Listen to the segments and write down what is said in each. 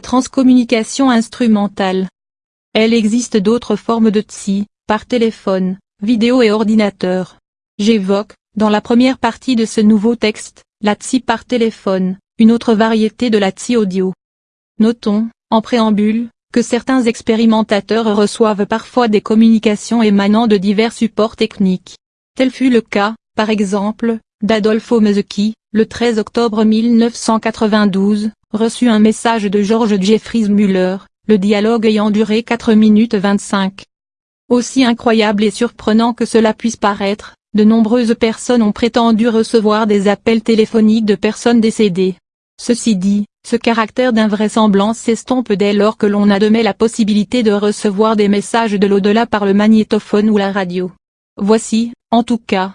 transcommunication instrumentale. Elle existe d'autres formes de TSI, par téléphone, vidéo et ordinateur. J'évoque, dans la première partie de ce nouveau texte, la TSI par téléphone, une autre variété de la TSI audio. Notons, en préambule, que certains expérimentateurs reçoivent parfois des communications émanant de divers supports techniques. Tel fut le cas, par exemple, d'Adolfo Mezeki, le 13 octobre 1992, reçut un message de George Jeffries Muller, le dialogue ayant duré 4 minutes 25. Aussi incroyable et surprenant que cela puisse paraître, de nombreuses personnes ont prétendu recevoir des appels téléphoniques de personnes décédées. Ceci dit, ce caractère d'invraisemblance s'estompe dès lors que l'on admet la possibilité de recevoir des messages de l'au-delà par le magnétophone ou la radio. Voici, en tout cas,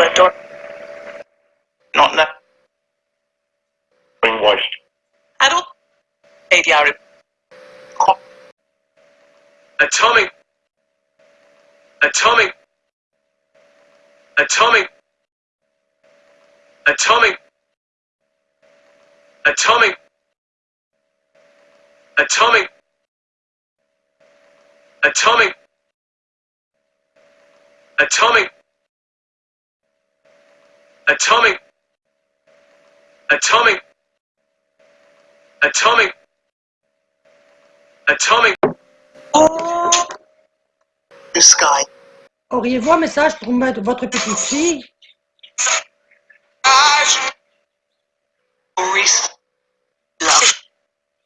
Front door. Not now. Brainwashed. Adult. ADR. Atomic. Atomic. Atomic. Atomic. Atomic. Atomic. Atomic. Atomic. Atomic. Atomic. Atomic. Atomic. This guy. Auriez-vous un message pour mettre votre petite fille?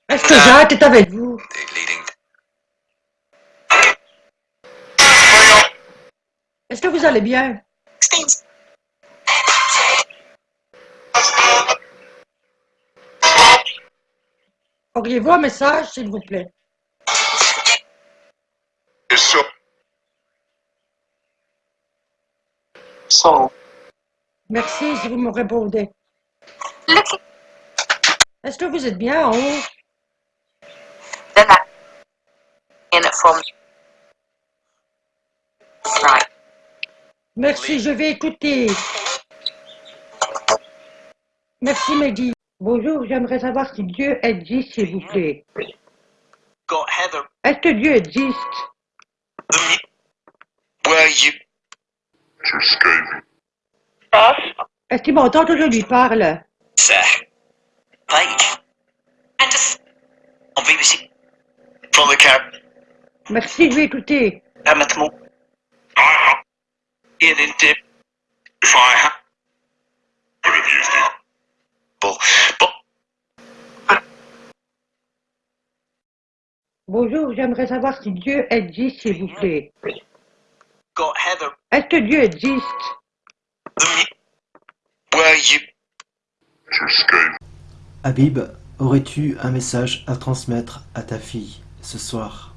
Est-ce que Jacques est avec vous? Leading. Est-ce que vous allez bien? Auriez-vous un message, s'il vous plaît? Merci si vous me répondez. Est-ce que vous êtes bien en haut? Merci, je vais écouter. Merci, Maggie. Bonjour, j'aimerais savoir si Dieu existe, s'il vous plaît. Est-ce que Dieu existe? Where you? Est-ce qu'il m'entend que je lui parle? Sir. Page. And just. On BBC. From the cab. Merci, je vais écouter. Bonjour, j'aimerais savoir si Dieu existe, s'il vous plaît. Heather. Est-ce que Dieu existe? Habib, aurais-tu un message à transmettre à ta fille ce soir?